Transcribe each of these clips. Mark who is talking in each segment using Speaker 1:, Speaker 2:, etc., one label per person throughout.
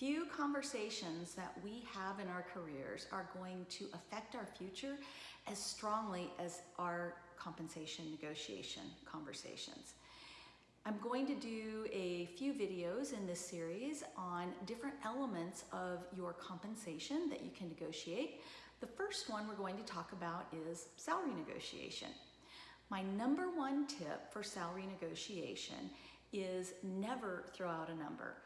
Speaker 1: Few conversations that we have in our careers are going to affect our future as strongly as our compensation negotiation conversations. I'm going to do a few videos in this series on different elements of your compensation that you can negotiate. The first one we're going to talk about is salary negotiation. My number one tip for salary negotiation is never throw out a number.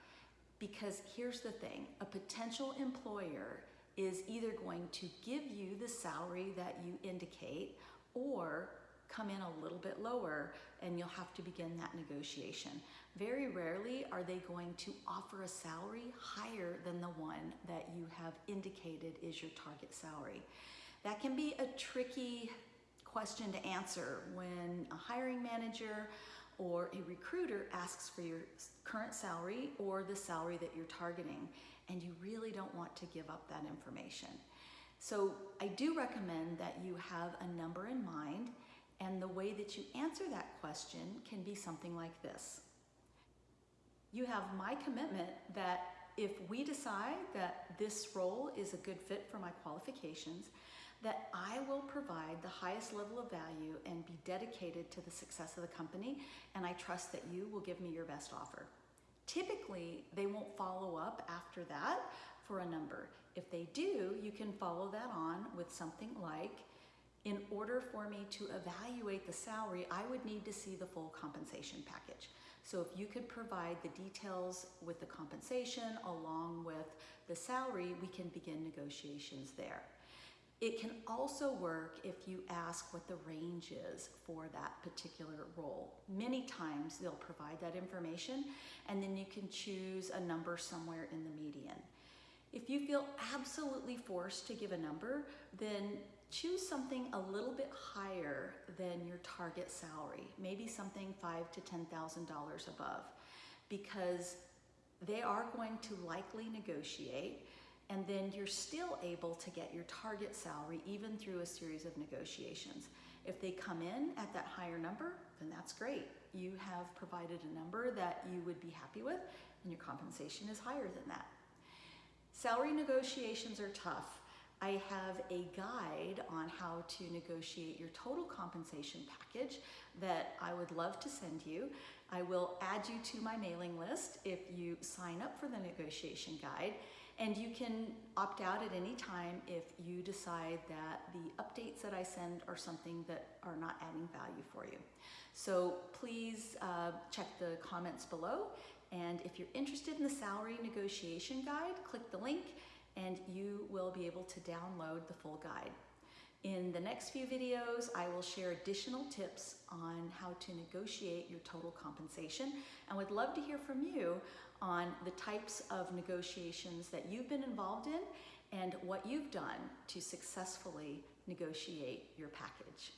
Speaker 1: Because here's the thing, a potential employer is either going to give you the salary that you indicate or come in a little bit lower and you'll have to begin that negotiation. Very rarely are they going to offer a salary higher than the one that you have indicated is your target salary. That can be a tricky question to answer when a hiring manager or a recruiter asks for your current salary or the salary that you're targeting and you really don't want to give up that information. So I do recommend that you have a number in mind and the way that you answer that question can be something like this. You have my commitment that if we decide that this role is a good fit for my qualifications, that I will provide the highest level of value and be dedicated to the success of the company, and I trust that you will give me your best offer. Typically, they won't follow up after that for a number. If they do, you can follow that on with something like, in order for me to evaluate the salary, I would need to see the full compensation package. So if you could provide the details with the compensation along with the salary, we can begin negotiations there. It can also work if you ask what the range is for that particular role. Many times they'll provide that information and then you can choose a number somewhere in the median. If you feel absolutely forced to give a number, then choose something a little bit higher than your target salary, maybe something five to $10,000 above, because they are going to likely negotiate and then you're still able to get your target salary even through a series of negotiations. If they come in at that higher number, then that's great. You have provided a number that you would be happy with and your compensation is higher than that. Salary negotiations are tough. I have a guide on how to negotiate your total compensation package that I would love to send you. I will add you to my mailing list if you sign up for the negotiation guide and you can opt out at any time if you decide that the updates that I send are something that are not adding value for you. So please uh, check the comments below. And if you're interested in the salary negotiation guide, click the link and you will be able to download the full guide. In the next few videos, I will share additional tips on how to negotiate your total compensation and would love to hear from you on the types of negotiations that you've been involved in and what you've done to successfully negotiate your package.